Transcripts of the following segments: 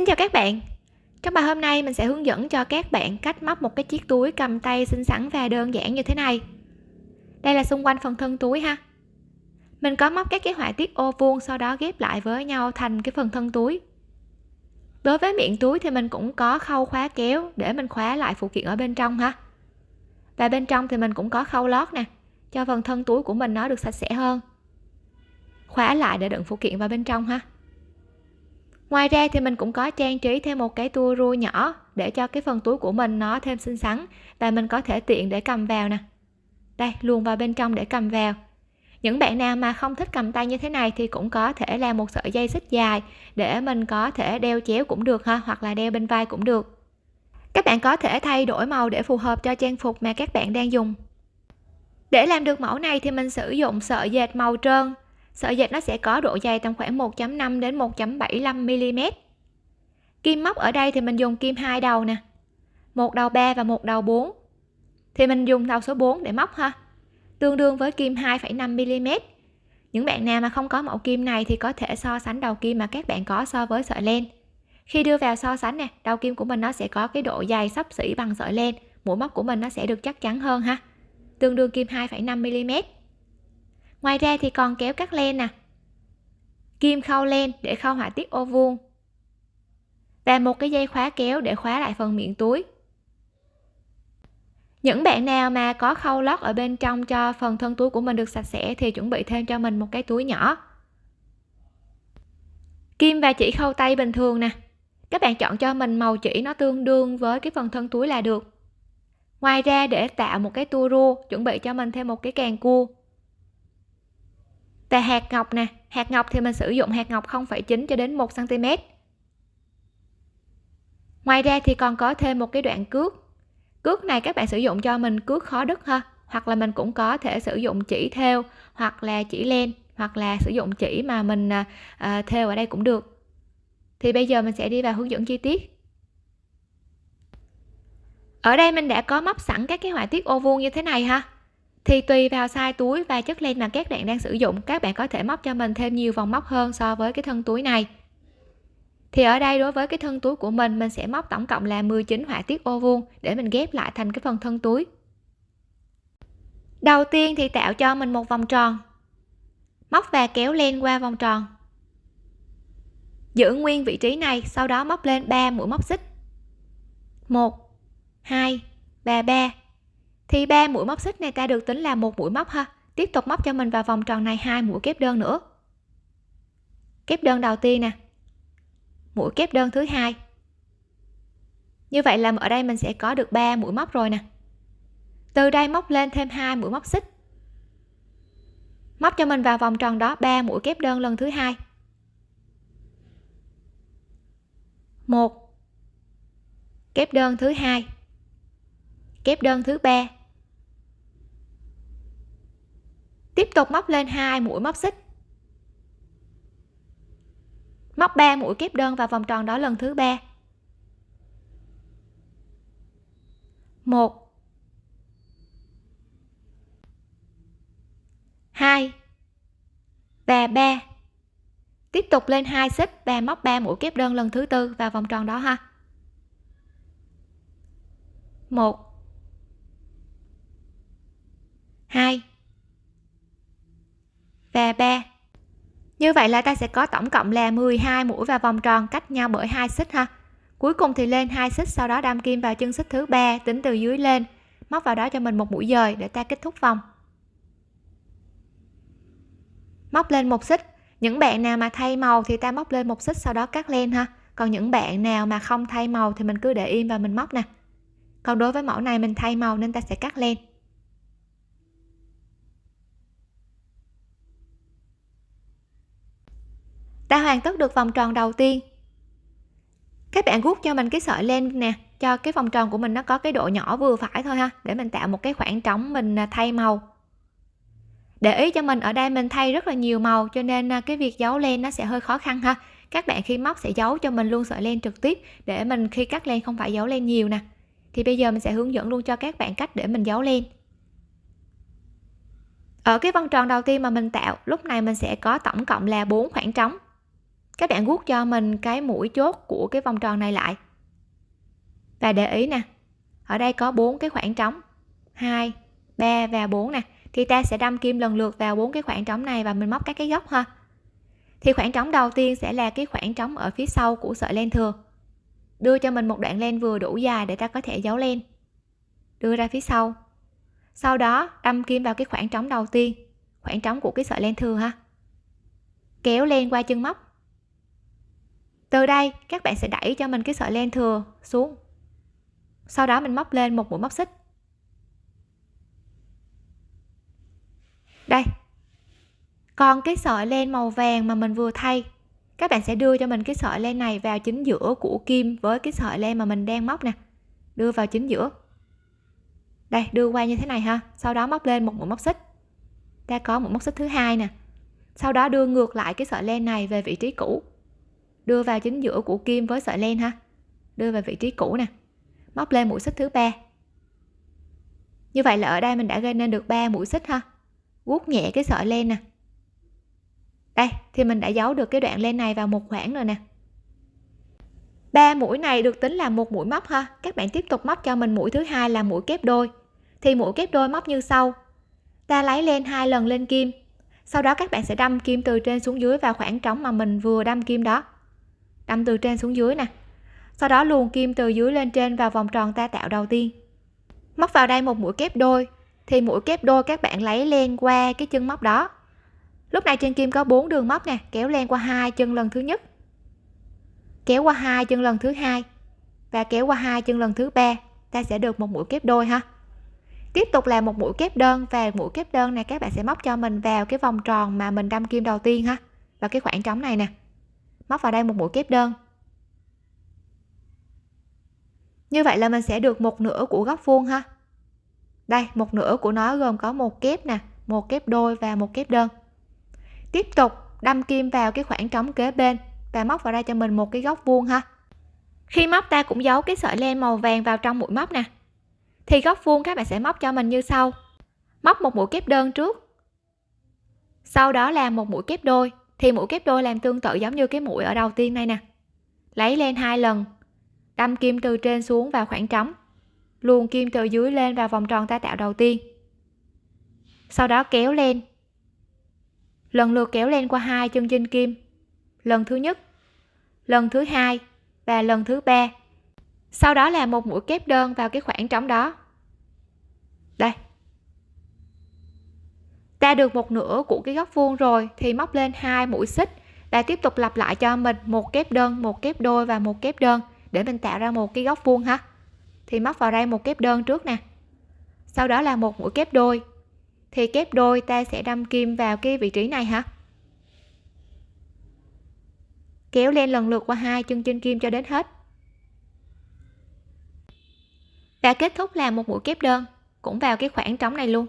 Xin chào các bạn. Trong bài hôm nay, mình sẽ hướng dẫn cho các bạn cách móc một cái chiếc túi cầm tay xinh xắn và đơn giản như thế này. Đây là xung quanh phần thân túi ha. Mình có móc các cái họa tiết ô vuông sau đó ghép lại với nhau thành cái phần thân túi. Đối với miệng túi thì mình cũng có khâu khóa kéo để mình khóa lại phụ kiện ở bên trong ha. Và bên trong thì mình cũng có khâu lót nè, cho phần thân túi của mình nó được sạch sẽ hơn. Khóa lại để đựng phụ kiện vào bên trong ha ngoài ra thì mình cũng có trang trí thêm một cái tua rua nhỏ để cho cái phần túi của mình nó thêm xinh xắn và mình có thể tiện để cầm vào nè. Đây, luồn vào bên trong để cầm vào. Những bạn nào mà không thích cầm tay như thế này thì cũng có thể làm một sợi dây xích dài để mình có thể đeo chéo cũng được ha, hoặc là đeo bên vai cũng được. Các bạn có thể thay đổi màu để phù hợp cho trang phục mà các bạn đang dùng. Để làm được mẫu này thì mình sử dụng sợi dệt màu trơn sợi dệt nó sẽ có độ dày tầm khoảng 1.5 đến 1.75 mm kim móc ở đây thì mình dùng kim hai đầu nè một đầu 3 và một đầu 4 thì mình dùng đầu số 4 để móc ha tương đương với kim 2,5 mm những bạn nào mà không có mẫu kim này thì có thể so sánh đầu kim mà các bạn có so với sợi len. Khi đưa vào so sánh nè đầu kim của mình nó sẽ có cái độ dày sắp xỉ bằng sợi len mũi móc của mình nó sẽ được chắc chắn hơn ha tương đương kim 2,5 mm ngoài ra thì còn kéo cắt len nè. Kim khâu len để khâu họa tiết ô vuông. Và một cái dây khóa kéo để khóa lại phần miệng túi. Những bạn nào mà có khâu lót ở bên trong cho phần thân túi của mình được sạch sẽ thì chuẩn bị thêm cho mình một cái túi nhỏ. Kim và chỉ khâu tay bình thường nè. Các bạn chọn cho mình màu chỉ nó tương đương với cái phần thân túi là được. Ngoài ra để tạo một cái tua rua chuẩn bị cho mình thêm một cái càng cua và hạt ngọc nè. Hạt ngọc thì mình sử dụng hạt ngọc 0,9 cho đến 1 cm ngoài ra thì còn có thêm một cái đoạn cước. Cước này các bạn sử dụng cho mình cước khó đứt ha. Hoặc là mình cũng có thể sử dụng chỉ theo hoặc là chỉ len hoặc là sử dụng chỉ mà mình à, à theo ở đây cũng được. Thì bây giờ mình sẽ đi vào hướng dẫn chi tiết. Ở đây mình đã có móc sẵn các cái họa tiết ô vuông như thế này ha thì tùy vào size túi và chất len mà các bạn đang sử dụng, các bạn có thể móc cho mình thêm nhiều vòng móc hơn so với cái thân túi này. Thì ở đây đối với cái thân túi của mình mình sẽ móc tổng cộng là 19 họa tiết ô vuông để mình ghép lại thành cái phần thân túi. Đầu tiên thì tạo cho mình một vòng tròn. Móc và kéo len qua vòng tròn. Giữ nguyên vị trí này, sau đó móc lên 3 mũi móc xích. 1 2 và 3 thì ba mũi móc xích này ta được tính là một mũi móc ha. Tiếp tục móc cho mình vào vòng tròn này hai mũi kép đơn nữa. Kép đơn đầu tiên nè. Mũi kép đơn thứ hai. Như vậy là ở đây mình sẽ có được 3 mũi móc rồi nè. Từ đây móc lên thêm hai mũi móc xích. Móc cho mình vào vòng tròn đó 3 mũi kép đơn lần thứ hai. Một. Kép đơn thứ hai. Kép đơn thứ ba. Tiếp tục móc lên hai mũi móc xích. Móc 3 mũi kép đơn vào vòng tròn đó lần thứ ba. Một. Hai. Và ba. Tiếp tục lên hai xích và móc 3 mũi kép đơn lần thứ tư vào vòng tròn đó ha. Một. 2 và 3 như vậy là ta sẽ có tổng cộng là 12 mũi vào vòng tròn cách nhau bởi hai xích ha. Cuối cùng thì lên hai xích, sau đó đâm kim vào chân xích thứ ba, tính từ dưới lên. Móc vào đó cho mình một mũi dời để ta kết thúc vòng. Móc lên một xích. Những bạn nào mà thay màu thì ta móc lên một xích, sau đó cắt len ha. Còn những bạn nào mà không thay màu thì mình cứ để im và mình móc nè. Còn đối với mẫu này mình thay màu nên ta sẽ cắt len. Ta hoàn tất được vòng tròn đầu tiên. Các bạn gút cho mình cái sợi len nè, cho cái vòng tròn của mình nó có cái độ nhỏ vừa phải thôi ha, để mình tạo một cái khoảng trống mình à, thay màu. Để ý cho mình, ở đây mình thay rất là nhiều màu, cho nên à, cái việc giấu len nó sẽ hơi khó khăn ha. Các bạn khi móc sẽ giấu cho mình luôn sợi len trực tiếp, để mình khi cắt len không phải giấu len nhiều nè. Thì bây giờ mình sẽ hướng dẫn luôn cho các bạn cách để mình giấu len. Ở cái vòng tròn đầu tiên mà mình tạo, lúc này mình sẽ có tổng cộng là bốn khoảng trống các bạn guốc cho mình cái mũi chốt của cái vòng tròn này lại. Và để ý nè, ở đây có bốn cái khoảng trống. 2 3 và 4 nè. Thì ta sẽ đâm kim lần lượt vào bốn cái khoảng trống này và mình móc các cái góc ha. Thì khoảng trống đầu tiên sẽ là cái khoảng trống ở phía sau của sợi len thừa. Đưa cho mình một đoạn len vừa đủ dài để ta có thể giấu len. Đưa ra phía sau. Sau đó, đâm kim vào cái khoảng trống đầu tiên, khoảng trống của cái sợi len thừa ha. Kéo len qua chân móc từ đây, các bạn sẽ đẩy cho mình cái sợi len thừa xuống. Sau đó mình móc lên một mũi móc xích. Đây. Còn cái sợi len màu vàng mà mình vừa thay, các bạn sẽ đưa cho mình cái sợi len này vào chính giữa của kim với cái sợi len mà mình đang móc nè. Đưa vào chính giữa. Đây, đưa qua như thế này ha. Sau đó móc lên một mũi móc xích. Ta có một móc xích thứ hai nè. Sau đó đưa ngược lại cái sợi len này về vị trí cũ đưa vào chính giữa của kim với sợi len ha. Đưa vào vị trí cũ nè. Móc lên mũi xích thứ ba. Như vậy là ở đây mình đã gây nên được 3 mũi xích ha. Guốc nhẹ cái sợi len nè. Đây, thì mình đã giấu được cái đoạn len này vào một khoảng rồi nè. Ba mũi này được tính là một mũi móc ha. Các bạn tiếp tục móc cho mình mũi thứ hai là mũi kép đôi. Thì mũi kép đôi móc như sau. Ta lấy len hai lần lên kim. Sau đó các bạn sẽ đâm kim từ trên xuống dưới vào khoảng trống mà mình vừa đâm kim đó đâm từ trên xuống dưới nè. Sau đó luồn kim từ dưới lên trên vào vòng tròn ta tạo đầu tiên. Móc vào đây một mũi kép đôi, thì mũi kép đôi các bạn lấy len qua cái chân móc đó. Lúc này trên kim có bốn đường móc nè, kéo len qua hai chân lần thứ nhất, kéo qua hai chân lần thứ hai, và kéo qua hai chân lần thứ ba. Ta sẽ được một mũi kép đôi ha. Tiếp tục là một mũi kép đơn, và mũi kép đơn này các bạn sẽ móc cho mình vào cái vòng tròn mà mình đâm kim đầu tiên ha và cái khoảng trống này nè móc vào đây một mũi kép đơn. Như vậy là mình sẽ được một nửa của góc vuông ha. Đây, một nửa của nó gồm có một kép nè, một kép đôi và một kép đơn. Tiếp tục, đâm kim vào cái khoảng trống kế bên và móc vào đây cho mình một cái góc vuông ha. Khi móc ta cũng giấu cái sợi len màu vàng vào trong mũi móc nè. Thì góc vuông các bạn sẽ móc cho mình như sau. Móc một mũi kép đơn trước. Sau đó là một mũi kép đôi thì mũi kép đôi làm tương tự giống như cái mũi ở đầu tiên này nè. Lấy lên hai lần, đâm kim từ trên xuống vào khoảng trống, luồn kim từ dưới lên vào vòng tròn ta tạo đầu tiên. Sau đó kéo lên. Lần lượt kéo lên qua hai chân trên kim. Lần thứ nhất, lần thứ hai và lần thứ ba. Sau đó là một mũi kép đơn vào cái khoảng trống đó. Đây ta được một nửa của cái góc vuông rồi, thì móc lên hai mũi xích. Và tiếp tục lặp lại cho mình một kép đơn, một kép đôi và một kép đơn, để mình tạo ra một cái góc vuông ha. Thì móc vào đây một kép đơn trước nè. Sau đó là một mũi kép đôi. Thì kép đôi ta sẽ đâm kim vào cái vị trí này ha. Kéo lên lần lượt qua hai chân trên kim cho đến hết. Và kết thúc là một mũi kép đơn, cũng vào cái khoảng trống này luôn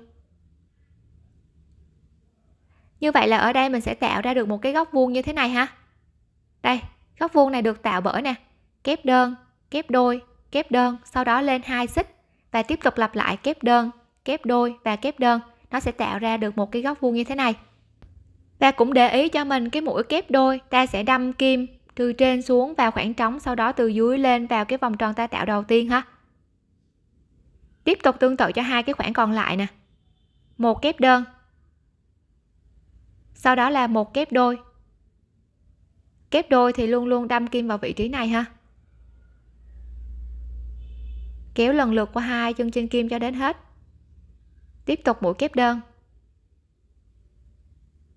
như vậy là ở đây mình sẽ tạo ra được một cái góc vuông như thế này ha. Đây, góc vuông này được tạo bởi nè, kép đơn, kép đôi, kép đơn, sau đó lên hai xích và tiếp tục lặp lại kép đơn, kép đôi và kép đơn. Nó sẽ tạo ra được một cái góc vuông như thế này. Và cũng để ý cho mình, cái mũi kép đôi ta sẽ đâm kim từ trên xuống vào khoảng trống, sau đó từ dưới lên vào cái vòng tròn ta tạo đầu tiên ha. Tiếp tục tương tự cho hai cái khoảng còn lại nè. Một kép đơn sau đó là một kép đôi. Kép đôi thì luôn luôn đâm kim vào vị trí này ha. Kéo lần lượt qua hai chân trên kim cho đến hết. Tiếp tục mũi kép đơn.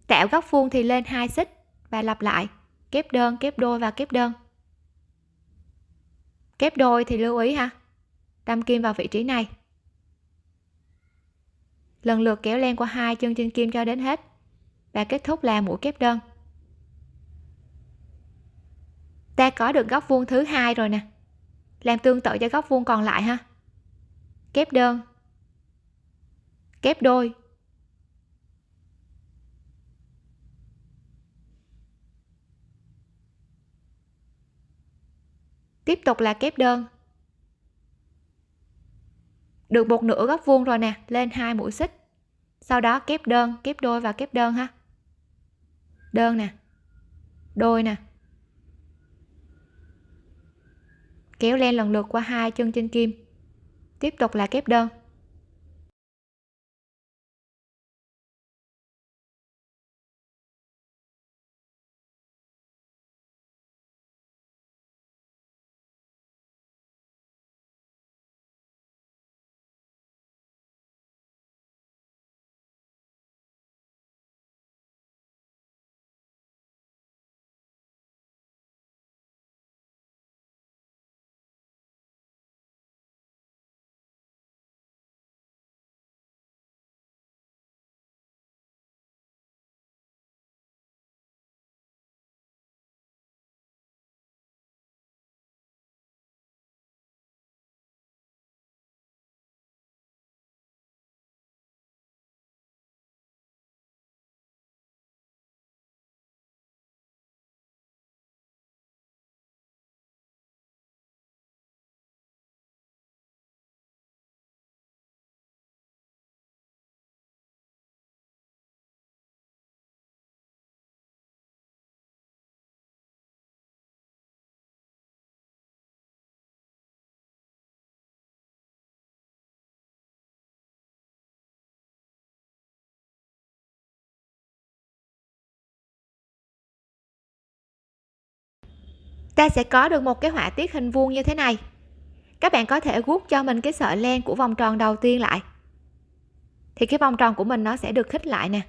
Tạo góc vuông thì lên hai xích và lặp lại. Kép đơn, kép đôi và kép đơn. Kép đôi thì lưu ý ha. Đâm kim vào vị trí này. Lần lượt kéo len qua hai chân trên kim cho đến hết và kết thúc là mũi kép đơn. Ta có được góc vuông thứ hai rồi nè. Làm tương tự cho góc vuông còn lại ha. Kép đơn. Kép đôi. Tiếp tục là kép đơn. Được một nửa góc vuông rồi nè, lên hai mũi xích. Sau đó kép đơn, kép đôi và kép đơn ha đơn nè. Đôi nè. Kéo len lần lượt qua hai chân trên kim. Tiếp tục là kép đơn. Ta sẽ có được một cái họa tiết hình vuông như thế này. Các bạn có thể guốc cho mình cái sợi len của vòng tròn đầu tiên lại. Thì cái vòng tròn của mình nó sẽ được khích lại nè.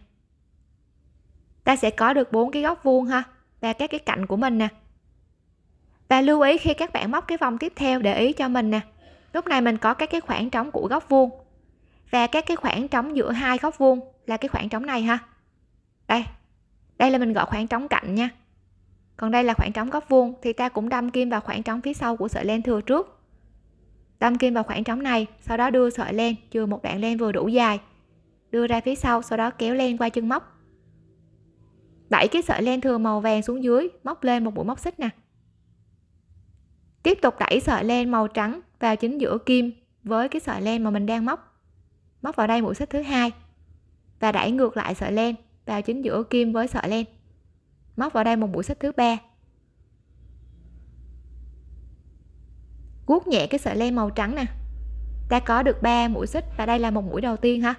Ta sẽ có được bốn cái góc vuông ha, và các cái cạnh của mình nè. Và lưu ý khi các bạn móc cái vòng tiếp theo để ý cho mình nè, lúc này mình có các cái khoảng trống của góc vuông. Và các cái khoảng trống giữa hai góc vuông là cái khoảng trống này ha. Đây đây là mình gọi khoảng trống cạnh nha còn đây là khoảng trống góc vuông thì ta cũng đâm kim vào khoảng trống phía sau của sợi len thừa trước. Đâm kim vào khoảng trống này, sau đó đưa sợi len chừa một đoạn len vừa đủ dài. Đưa ra phía sau sau đó kéo len qua chân móc. Đẩy cái sợi len thừa màu vàng xuống dưới, móc lên một mũi móc xích nè. Tiếp tục đẩy sợi len màu trắng vào chính giữa kim với cái sợi len mà mình đang móc. Móc vào đây mũi xích thứ hai và đẩy ngược lại sợi len vào chính giữa kim với sợi len móc vào đây một mũi xích thứ ba. Guốc nhẹ cái sợi len màu trắng nè. Ta có được 3 mũi xích và đây là một mũi đầu tiên ha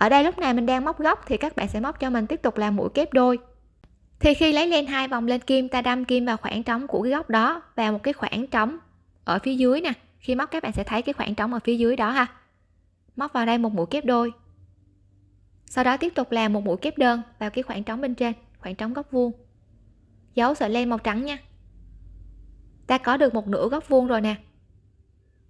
ở đây lúc này mình đang móc góc thì các bạn sẽ móc cho mình tiếp tục làm mũi kép đôi. Thì khi lấy len hai vòng lên kim, ta đâm kim vào khoảng trống của cái góc đó và một cái khoảng trống ở phía dưới nè. Khi móc, các bạn sẽ thấy cái khoảng trống ở phía dưới đó ha. Móc vào đây một mũi kép đôi. Sau đó tiếp tục làm một mũi kép đơn vào cái khoảng trống bên trên khoảng trống góc vuông. Dấu sợi len màu trắng nha. Ta có được một nửa góc vuông rồi nè.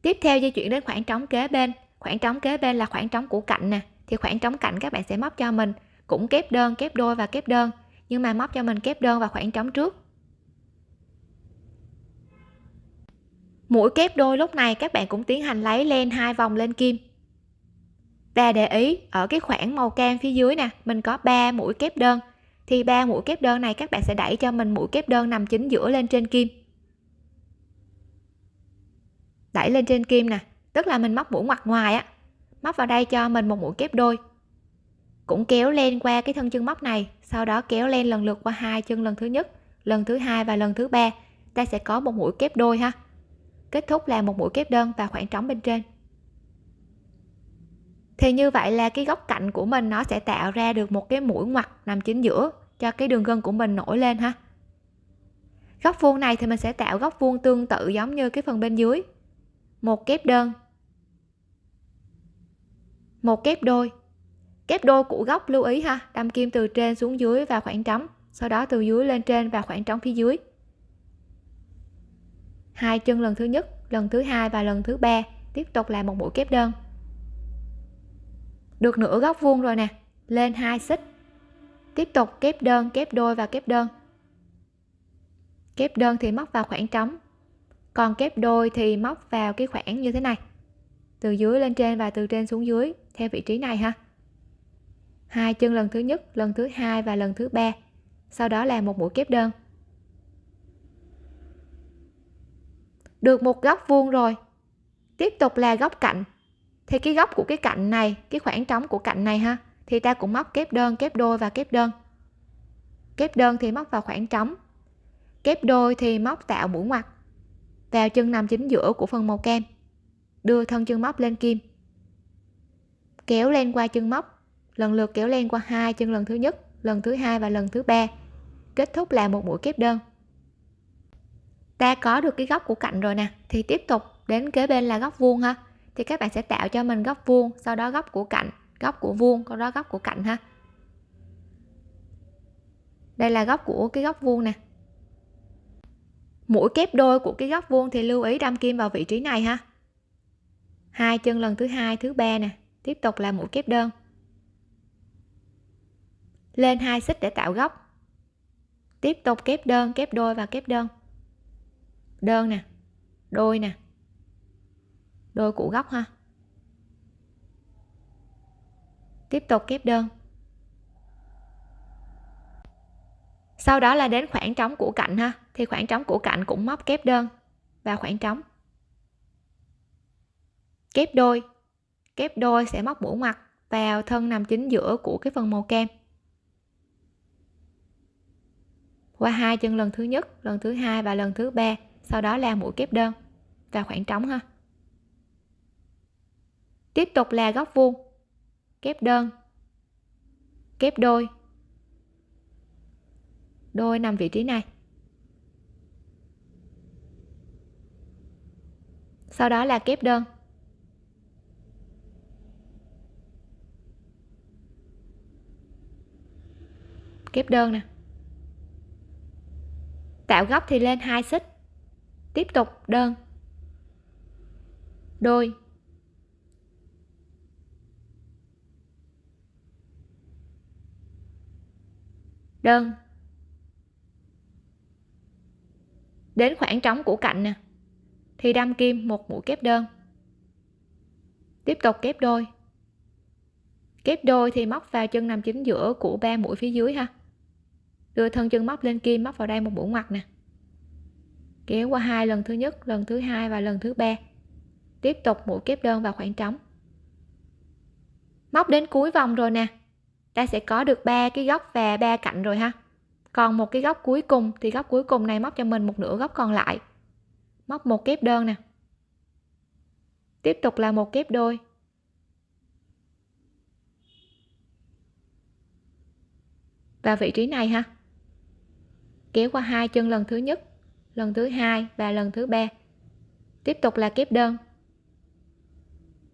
Tiếp theo di chuyển đến khoảng trống kế bên. Khoảng trống kế bên là khoảng trống của cạnh nè. Thì khoảng trống cạnh các bạn sẽ móc cho mình. Cũng kép đơn, kép đôi và kép đơn. Nhưng mà móc cho mình kép đơn và khoảng trống trước. Mũi kép đôi lúc này các bạn cũng tiến hành lấy len hai vòng lên kim. Và để ý, ở cái khoảng màu cam phía dưới nè, mình có 3 mũi kép đơn thì ba mũi kép đơn này các bạn sẽ đẩy cho mình mũi kép đơn nằm chính giữa lên trên kim. Đẩy lên trên kim nè, tức là mình móc mũi ngoặt ngoài á. Móc vào đây cho mình một mũi kép đôi. Cũng kéo lên qua cái thân chân móc này, sau đó kéo lên lần lượt qua hai chân lần thứ nhất, lần thứ hai và lần thứ ba. Ta sẽ có một mũi kép đôi ha. Kết thúc là một mũi kép đơn và khoảng trống bên trên thì như vậy là cái góc cạnh của mình nó sẽ tạo ra được một cái mũi ngoặt nằm chính giữa cho cái đường gân của mình nổi lên ha. Góc vuông này thì mình sẽ tạo góc vuông tương tự giống như cái phần bên dưới. Một kép đơn. Một kép đôi. Kép đôi của góc lưu ý ha, đâm kim từ trên xuống dưới và khoảng trống, sau đó từ dưới lên trên và khoảng trống phía dưới. Hai chân lần thứ nhất, lần thứ hai và lần thứ ba, tiếp tục là một mũi kép đơn được nửa góc vuông rồi nè. Lên hai xích. Tiếp tục kép đơn, kép đôi và kép đơn. Kép đơn thì móc vào khoảng trống. Còn kép đôi thì móc vào cái khoảng như thế này. Từ dưới lên trên và từ trên xuống dưới, theo vị trí này ha. Hai chân lần thứ nhất, lần thứ hai và lần thứ ba. Sau đó là một mũi kép đơn. Được một góc vuông rồi. Tiếp tục là góc cạnh thì cái góc của cái cạnh này, cái khoảng trống của cạnh này ha, thì ta cũng móc kép đơn, kép đôi và kép đơn. Kép đơn thì móc vào khoảng trống, kép đôi thì móc tạo mũi ngoặt, vào chân nằm chính giữa của phần màu kem. Đưa thân chân móc lên kim, kéo lên qua chân móc, lần lượt kéo lên qua hai chân lần thứ nhất, lần thứ hai và lần thứ ba. Kết thúc là một mũi kép đơn. Ta có được cái góc của cạnh rồi nè, thì tiếp tục đến kế bên là góc vuông ha thì các bạn sẽ tạo cho mình góc vuông, sau đó góc của cạnh, góc của vuông, sau đó góc của cạnh ha. Đây là góc của cái góc vuông nè. Mũi kép đôi của cái góc vuông thì lưu ý đâm kim vào vị trí này ha. Hai chân lần thứ hai, thứ ba nè. Tiếp tục là mũi kép đơn. Lên hai xích để tạo góc. Tiếp tục kép đơn, kép đôi và kép đơn. Đơn nè. Đôi nè đôi cũ góc ha. Tiếp tục kép đơn. Sau đó là đến khoảng trống của cạnh ha. Thì khoảng trống của cạnh cũng móc kép đơn. Và khoảng trống. Kép đôi. Kép đôi sẽ móc mũi mặt vào thân nằm chính giữa của cái phần màu kem. Qua hai chân lần thứ nhất, lần thứ hai và lần thứ ba. Sau đó là mũi kép đơn. Và khoảng trống ha tiếp tục là góc vuông. Kép đơn. Kép đôi. Đôi nằm vị trí này. Sau đó là kép đơn. Kép đơn nè. Tạo góc thì lên hai xích. Tiếp tục đơn. Đôi. Đơn. Đến khoảng trống của cạnh nè. Thì đâm kim một mũi kép đơn. Tiếp tục kép đôi. Kép đôi thì móc vào chân nằm chính giữa của ba mũi phía dưới ha. Đưa thân chân móc lên kim, móc vào đây một mũi ngoặt nè. Kéo qua hai lần thứ nhất, lần thứ hai và lần thứ ba. Tiếp tục mũi kép đơn vào khoảng trống. Móc đến cuối vòng rồi nè ta sẽ có được ba cái góc và ba cạnh rồi ha. Còn một cái góc cuối cùng thì góc cuối cùng này móc cho mình một nửa góc còn lại. Móc một kép đơn nè. Tiếp tục là một kép đôi. Và vị trí này ha. Kéo qua hai chân lần thứ nhất, lần thứ hai và lần thứ ba. Tiếp tục là kép đơn.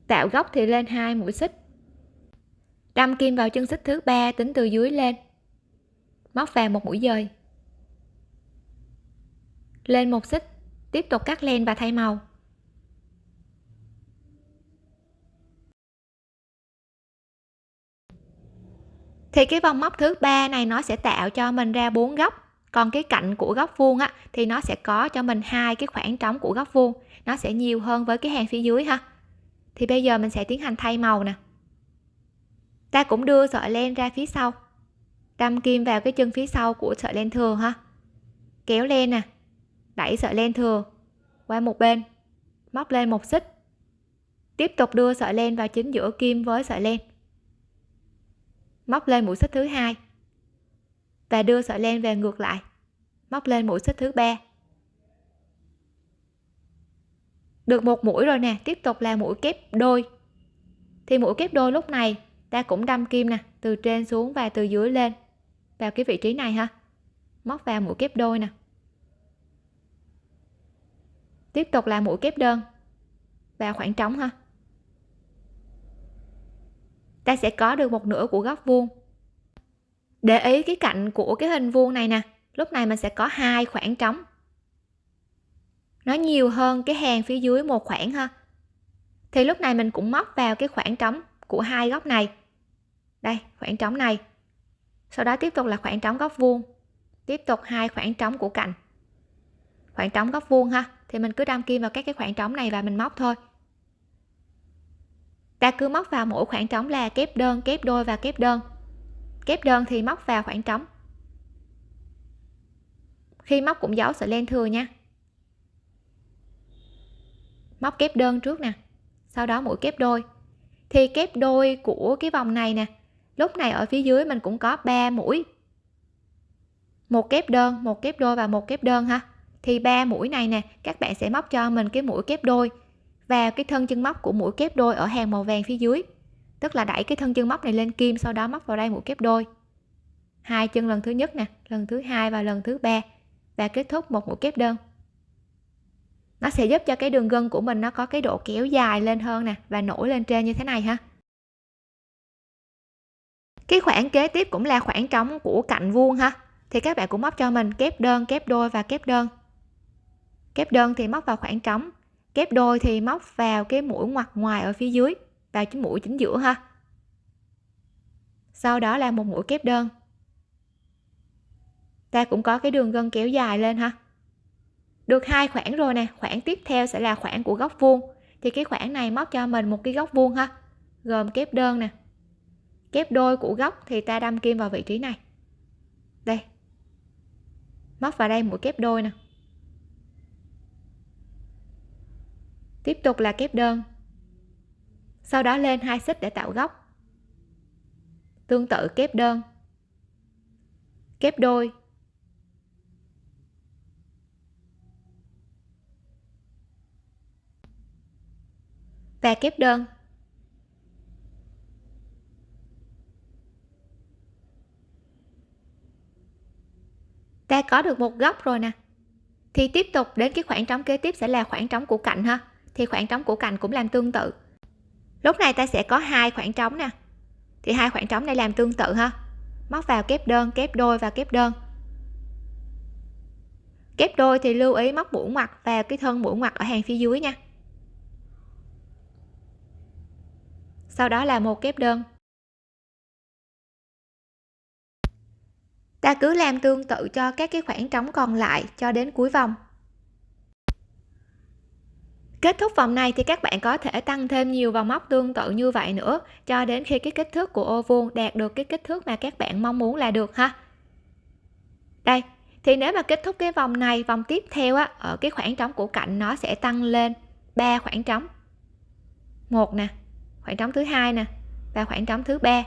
Tạo góc thì lên hai mũi xích đâm kim vào chân xích thứ ba, tính từ dưới lên. Móc vào một mũi dời. Lên một xích, tiếp tục cắt len và thay màu. Thì cái vòng móc thứ ba này nó sẽ tạo cho mình ra bốn góc. Còn cái cạnh của góc vuông á, thì nó sẽ có cho mình hai cái khoảng trống của góc vuông. Nó sẽ nhiều hơn với cái hàng phía dưới ha. Thì bây giờ mình sẽ tiến hành thay màu nè ta cũng đưa sợi len ra phía sau. Đâm kim vào cái chân phía sau của sợi len thừa ha. Kéo len nè. Đẩy sợi len thừa qua một bên. Móc lên một xích. Tiếp tục đưa sợi len vào chính giữa kim với sợi len. Móc lên mũi xích thứ hai. Và đưa sợi len về ngược lại. Móc lên mũi xích thứ ba. Được một mũi rồi nè. Tiếp tục là mũi kép đôi. Thì mũi kép đôi lúc này ta cũng đâm kim nè, từ trên xuống và từ dưới lên. Vào cái vị trí này ha. Móc vào mũi kép đôi nè. Tiếp tục là mũi kép đơn. Vào khoảng trống ha. Ta sẽ có được một nửa của góc vuông. Để ý cái cạnh của cái hình vuông này nè, lúc này mình sẽ có hai khoảng trống. Nó nhiều hơn cái hàng phía dưới một khoảng ha. Thì lúc này mình cũng móc vào cái khoảng trống của hai góc này. Đây, khoảng trống này. Sau đó tiếp tục là khoảng trống góc vuông. Tiếp tục hai khoảng trống của cạnh. Khoảng trống góc vuông ha. Thì mình cứ đâm kim vào các cái khoảng trống này và mình móc thôi. Ta cứ móc vào mỗi khoảng trống là kép đơn, kép đôi và kép đơn. Kép đơn thì móc vào khoảng trống. Khi móc cũng giấu sợi len thừa nha. Móc kép đơn trước nè. Sau đó mũi kép đôi thì kép đôi của cái vòng này nè, lúc này ở phía dưới mình cũng có 3 mũi. Một kép đơn, một kép đôi và một kép đơn ha. Thì ba mũi này nè, các bạn sẽ móc cho mình cái mũi kép đôi vào cái thân chân móc của mũi kép đôi ở hàng màu vàng phía dưới. Tức là đẩy cái thân chân móc này lên kim, sau đó móc vào đây mũi kép đôi. Hai chân lần thứ nhất nè, lần thứ hai và lần thứ ba và kết thúc một mũi kép đơn nó sẽ giúp cho cái đường gân của mình nó có cái độ kéo dài lên hơn nè và nổi lên trên như thế này ha. Cái khoảng kế tiếp cũng là khoảng trống của cạnh vuông ha. Thì các bạn cũng móc cho mình kép đơn, kép đôi và kép đơn. Kép đơn thì móc vào khoảng trống, kép đôi thì móc vào cái mũi ngoặt ngoài ở phía dưới vào chính mũi chính giữa ha. Sau đó là một mũi kép đơn. Ta cũng có cái đường gân kéo dài lên ha được hai khoảng rồi nè khoảng tiếp theo sẽ là khoảng của góc vuông. Thì cái khoảng này móc cho mình một cái góc vuông ha. Gồm kép đơn nè. Kép đôi của góc thì ta đâm kim vào vị trí này. Đây. Móc vào đây mũi kép đôi nè. Tiếp tục là kép đơn. Sau đó lên hai xích để tạo góc tương tự kép đơn. Kép đôi. Và kép đơn. Ta có được một góc rồi nè. Thì tiếp tục đến cái khoảng trống kế tiếp sẽ là khoảng trống của cạnh ha. Thì khoảng trống của cạnh cũng làm tương tự. Lúc này ta sẽ có hai khoảng trống nè. Thì hai khoảng trống này làm tương tự ha. Móc vào kép đơn, kép đôi và kép đơn. Kép đôi thì lưu ý móc mũi ngoặt vào cái thân mũi ngoặt ở hàng phía dưới nha. Sau đó là một kép đơn. Ta cứ làm tương tự cho các cái khoảng trống còn lại cho đến cuối vòng. Kết thúc vòng này thì các bạn có thể tăng thêm nhiều vòng móc tương tự như vậy nữa cho đến khi cái kích thước của ô vuông đạt được cái kích thước mà các bạn mong muốn là được ha. Đây, thì nếu mà kết thúc cái vòng này, vòng tiếp theo á, ở cái khoảng trống của cạnh nó sẽ tăng lên ba khoảng trống. Một nè khoảng trống thứ hai nè, và khoảng trống thứ ba.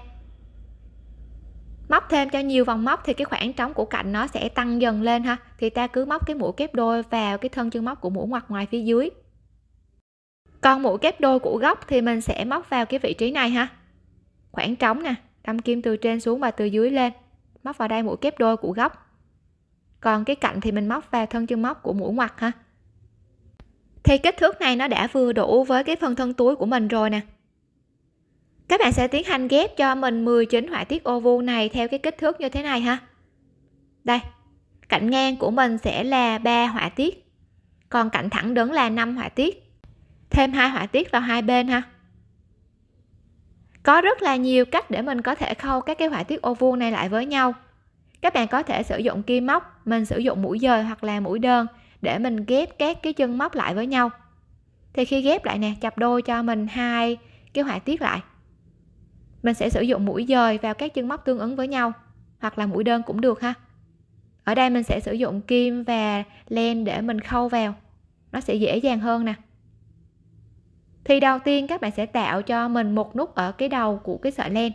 Móc thêm cho nhiều vòng móc thì cái khoảng trống của cạnh nó sẽ tăng dần lên ha. Thì ta cứ móc cái mũi kép đôi vào cái thân chân móc của mũi ngoặt ngoài phía dưới. Còn mũi kép đôi của góc thì mình sẽ móc vào cái vị trí này ha. Khoảng trống nè, đâm kim từ trên xuống và từ dưới lên. Móc vào đây mũi kép đôi của góc. Còn cái cạnh thì mình móc vào thân chân móc của mũi ngoặt ha. Thì kích thước này nó đã vừa đủ với cái phần thân túi của mình rồi nè các bạn sẽ tiến hành ghép cho mình 19 họa tiết ô vuông này theo cái kích thước như thế này ha. Đây, cạnh ngang của mình sẽ là 3 họa tiết, còn cạnh thẳng đứng là 5 họa tiết. Thêm hai họa tiết vào hai bên ha. Có rất là nhiều cách để mình có thể khâu các cái họa tiết ô vuông này lại với nhau. Các bạn có thể sử dụng kim móc, mình sử dụng mũi dời hoặc là mũi đơn để mình ghép các cái chân móc lại với nhau. Thì khi ghép lại nè, chập đôi cho mình hai cái họa tiết lại mình sẽ sử dụng mũi dời vào các chân móc tương ứng với nhau, hoặc là mũi đơn cũng được ha. Ở đây mình sẽ sử dụng kim và len để mình khâu vào. Nó sẽ dễ dàng hơn nè. Thì đầu tiên các bạn sẽ tạo cho mình một nút ở cái đầu của cái sợi len.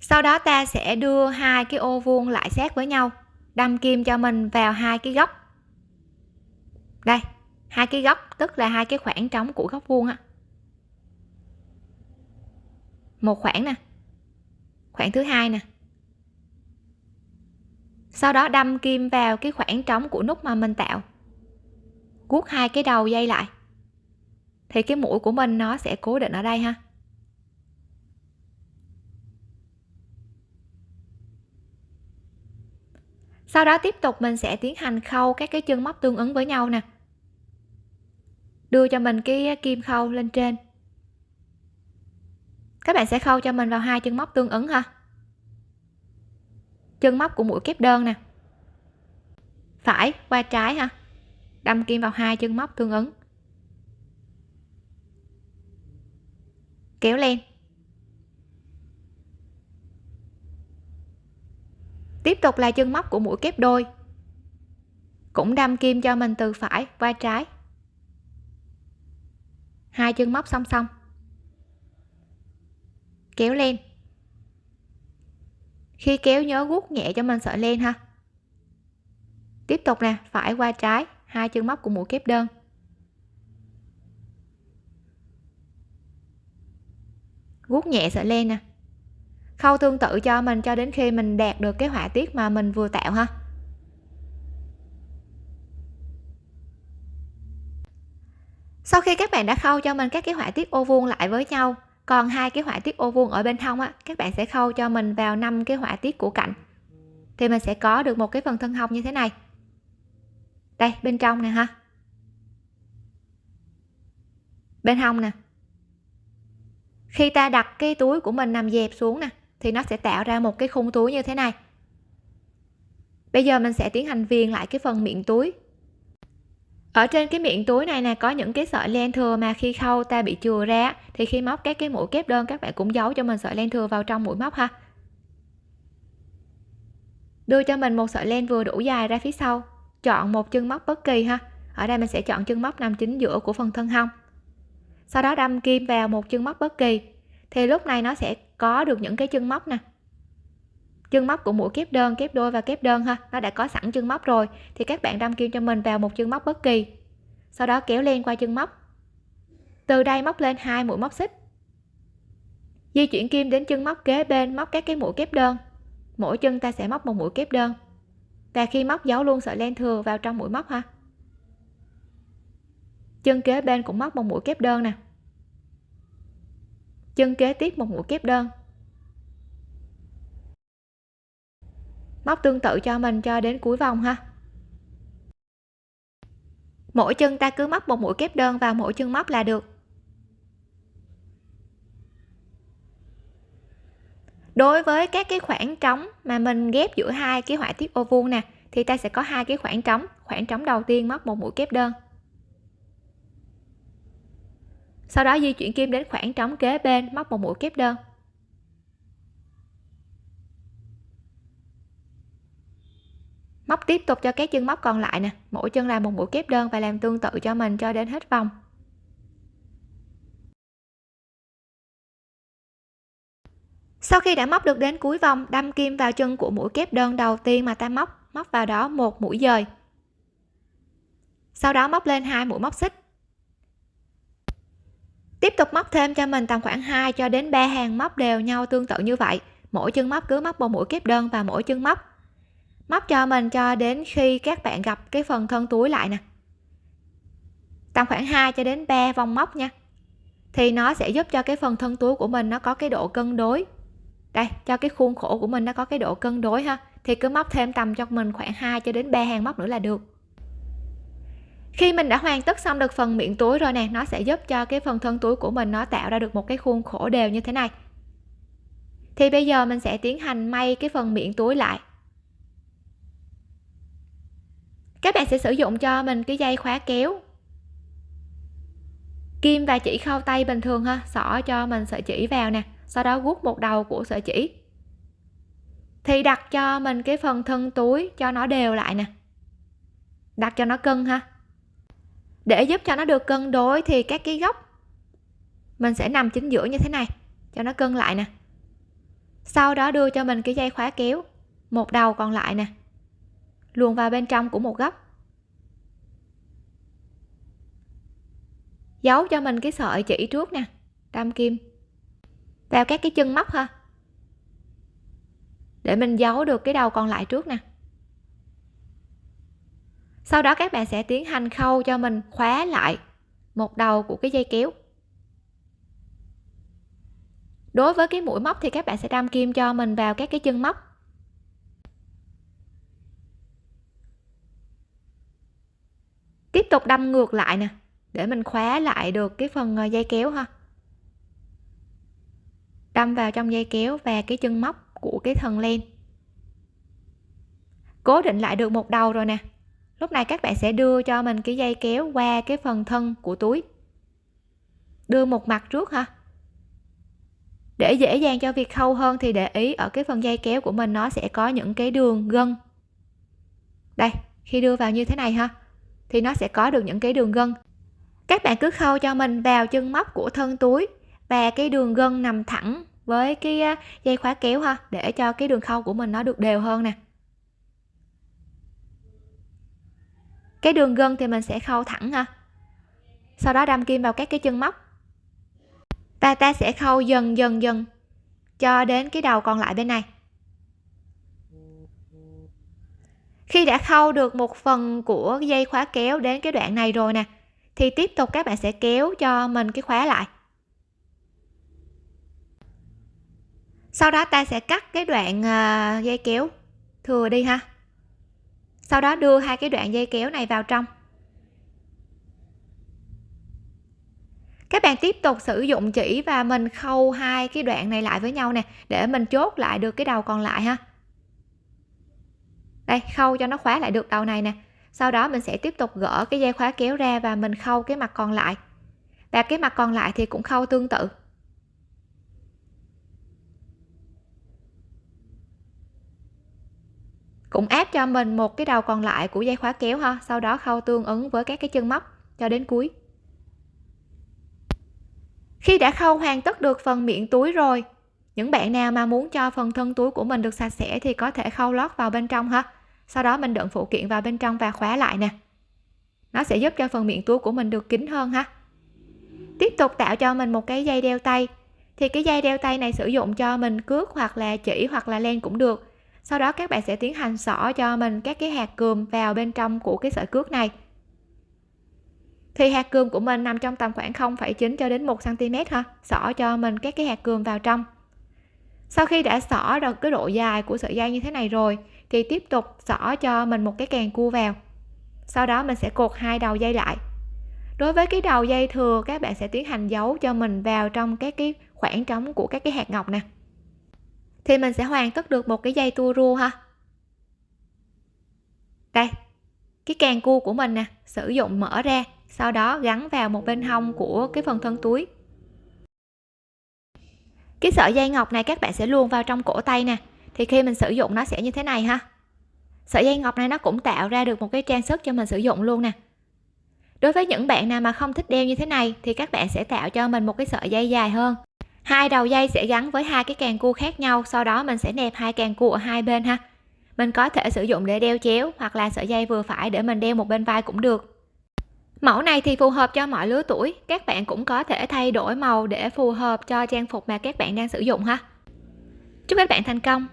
Sau đó ta sẽ đưa hai cái ô vuông lại sát với nhau, đâm kim cho mình vào hai cái góc. Đây hai cái góc, tức là hai cái khoảng trống của góc vuông á. Một khoảng nè, khoảng thứ hai nè. Sau đó đâm kim vào cái khoảng trống của nút mà mình tạo. Guốc hai cái đầu dây lại. Thì cái mũi của mình nó sẽ cố định ở đây ha. Sau đó tiếp tục mình sẽ tiến hành khâu các cái chân móc tương ứng với nhau nè đưa cho mình cái kim khâu lên trên. Các bạn sẽ khâu cho mình vào hai chân móc tương ứng ha chân móc của mũi kép đơn nè. Phải, qua trái ha đâm kim vào hai chân móc tương ứng. Kéo lên. tiếp tục là chân móc của mũi kép đôi. Cũng đâm kim cho mình từ phải qua trái hai chân móc song song. Kéo len khi kéo nhớ guốc nhẹ cho mình sợi len ha. Tiếp tục nè, phải qua trái, hai chân móc của mũi kép đơn. Guốc nhẹ sợi len nè. Khâu tương tự cho mình cho đến khi mình đạt được cái họa tiết mà mình vừa tạo ha. Sau khi các bạn đã khâu cho mình các cái họa tiết ô vuông lại với nhau, còn hai cái họa tiết ô vuông ở bên hông á, các bạn sẽ khâu cho mình vào năm cái họa tiết của cạnh. Thì mình sẽ có được một cái phần thân hông như thế này. Đây, bên trong nè ha. Bên hông nè. Khi ta đặt cái túi của mình nằm dẹp xuống nè, thì nó sẽ tạo ra một cái khung túi như thế này. Bây giờ mình sẽ tiến hành viền lại cái phần miệng túi ở trên cái miệng túi này nè, có những cái sợi len thừa mà khi khâu ta bị chừa ra thì khi móc các cái mũi kép đơn, các bạn cũng giấu cho mình sợi len thừa vào trong mũi móc ha. Đưa cho mình một sợi len vừa đủ dài ra phía sau. Chọn một chân móc bất kỳ ha. Ở đây mình sẽ chọn chân móc nằm chính giữa của phần thân hông. Sau đó đâm kim vào một chân móc bất kỳ. Thì lúc này nó sẽ có được những cái chân móc nè chân móc của mũi kép đơn, kép đôi và kép đơn ha, nó đã có sẵn chân móc rồi. Thì các bạn đâm kim cho mình vào một chân móc bất kỳ. Sau đó kéo len qua chân móc. Từ đây móc lên hai mũi móc xích. Di chuyển kim đến chân móc kế bên, móc các cái mũi kép đơn. Mỗi chân ta sẽ móc một mũi kép đơn. Và khi móc, giấu luôn sợi len thừa vào trong mũi móc ha. Chân kế bên cũng móc một mũi kép đơn nè. Chân kế tiếp một mũi kép đơn. Móc tương tự cho mình cho đến cuối vòng ha. Mỗi chân ta cứ móc một mũi kép đơn vào mỗi chân móc là được. Đối với các cái khoảng trống mà mình ghép giữa hai cái họa tiết ô vuông nè, thì ta sẽ có hai cái khoảng trống. Khoảng trống đầu tiên móc một mũi kép đơn. Sau đó di chuyển kim đến khoảng trống kế bên, móc một mũi kép đơn. Móc tiếp tục cho các chân móc còn lại nè. Mỗi chân làm một mũi kép đơn và làm tương tự cho mình cho đến hết vòng. Sau khi đã móc được đến cuối vòng, đâm kim vào chân của mũi kép đơn đầu tiên mà ta móc móc vào đó một mũi dời. Sau đó móc lên hai mũi móc xích. Tiếp tục móc thêm cho mình tầm khoảng 2 cho đến 3 hàng móc đều nhau tương tự như vậy. Mỗi chân móc cứ móc một mũi kép đơn và mỗi chân móc móc cho mình cho đến khi các bạn gặp cái phần thân túi lại nè. Tầm khoảng 2 cho đến 3 vòng móc nha. Thì nó sẽ giúp cho cái phần thân túi của mình nó có cái độ cân đối. Đây, cho cái khuôn khổ của mình nó có cái độ cân đối ha. Thì cứ móc thêm tầm cho mình khoảng 2 cho đến 3 hàng móc nữa là được. Khi mình đã hoàn tất xong được phần miệng túi rồi nè, nó sẽ giúp cho cái phần thân túi của mình nó tạo ra được một cái khuôn khổ đều như thế này. Thì bây giờ mình sẽ tiến hành may cái phần miệng túi lại. Các bạn sẽ sử dụng cho mình cái dây khóa kéo. Kim và chỉ khâu tay bình thường ha. Xỏ cho mình sợi chỉ vào nè. Sau đó guốc một đầu của sợi chỉ. Thì đặt cho mình cái phần thân túi cho nó đều lại nè. Đặt cho nó cân ha. Để giúp cho nó được cân đối thì các cái góc mình sẽ nằm chính giữa như thế này, cho nó cân lại nè. Sau đó đưa cho mình cái dây khóa kéo. Một đầu còn lại nè luồn vào bên trong của một góc. Giấu cho mình cái sợi chỉ trước nè đâm kim. Vào các cái chân móc ha. Để mình giấu được cái đầu còn lại trước nè. Sau đó các bạn sẽ tiến hành khâu cho mình khóa lại một đầu của cái dây kéo. Đối với cái mũi móc thì các bạn sẽ đâm kim cho mình vào các cái chân móc. Tiếp tục đâm ngược lại nè. Để mình khóa lại được cái phần ờ, dây kéo ha. Đâm vào trong dây kéo và cái chân móc của cái thần len. Cố định lại được một đầu rồi nè. Lúc này các bạn sẽ đưa cho mình cái dây kéo qua cái phần thân của túi. Đưa một mặt trước ha. Để dễ dàng cho việc khâu hơn thì để ý ở cái phần dây kéo của mình nó sẽ có những cái đường gân. Đây, khi đưa vào như thế này ha thì nó sẽ có được những cái đường gân. Các bạn cứ khâu cho mình vào chân móc của thân túi và cái đường gân nằm thẳng với cái à, dây khóa kéo ha, để cho cái đường khâu của mình nó được đều hơn nè. Cái đường gân thì mình sẽ khâu thẳng ha. Sau đó đâm kim vào các cái chân móc. Và ta sẽ khâu dần dần dần cho đến cái đầu còn lại bên này. Khi đã khâu được một phần của dây khóa kéo đến cái đoạn này rồi nè, thì tiếp tục các bạn sẽ kéo cho mình cái khóa lại. Sau đó ta sẽ cắt cái đoạn à, dây kéo. Thừa đi ha. Sau đó đưa hai cái đoạn dây kéo này vào trong. Các bạn tiếp tục sử dụng chỉ và mình khâu hai cái đoạn này lại với nhau nè, để mình chốt lại được cái đầu còn lại ha đây, khâu cho nó khóa lại được đầu này nè. Sau đó mình sẽ tiếp tục gỡ cái dây khóa kéo ra và mình khâu cái mặt còn lại. Và cái mặt còn lại thì cũng khâu tương tự. Cũng áp cho mình một cái đầu còn lại của dây khóa kéo ha. Sau đó khâu tương ứng với các cái chân móc cho đến cuối. Khi đã khâu hoàn tất được phần miệng túi rồi, những bạn nào mà muốn cho phần thân túi của mình được sạch sẽ thì có thể khâu lót vào bên trong ha sau đó mình đựng phụ kiện vào bên trong và khóa lại nè. Nó sẽ giúp cho phần miệng túi của mình được kín hơn ha. Tiếp tục tạo cho mình một cái dây đeo tay. Thì cái dây đeo tay này sử dụng cho mình cước hoặc là chỉ hoặc là len cũng được. Sau đó các bạn sẽ tiến hành xỏ cho mình các cái hạt cườm vào bên trong của cái sợi cước này. Thì hạt cườm của mình nằm trong tầm khoảng 0,9 cho đến 1 cm ha. Xỏ cho mình các cái hạt cườm vào trong sau khi đã xỏ được cái độ dài của sợi dây như thế này rồi, thì tiếp tục xỏ cho mình một cái càng cua vào. Sau đó mình sẽ cột hai đầu dây lại. Đối với cái đầu dây thừa, các bạn sẽ tiến hành giấu cho mình vào trong các cái khoảng trống của các cái hạt ngọc nè. Thì mình sẽ hoàn tất được một cái dây tua rua ha. Đây, cái càng cua của mình nè, sử dụng mở ra, sau đó gắn vào một bên hông của cái phần thân túi cái sợi dây ngọc này các bạn sẽ luôn vào trong cổ tay nè. Thì khi mình sử dụng nó sẽ như thế này ha. Sợi dây ngọc này nó cũng tạo ra được một cái trang sức cho mình sử dụng luôn nè. Đối với những bạn nào mà không thích đeo như thế này, thì các bạn sẽ tạo cho mình một cái sợi dây dài hơn. Hai đầu dây sẽ gắn với hai cái càng cua khác nhau, sau đó mình sẽ nẹp hai càng cua ở hai bên ha. Mình có thể sử dụng để đeo chéo hoặc là sợi dây vừa phải để mình đeo một bên vai cũng được mẫu này thì phù hợp cho mọi lứa tuổi. Các bạn cũng có thể thay đổi màu để phù hợp cho trang phục mà các bạn đang sử dụng ha. Chúc các bạn thành công.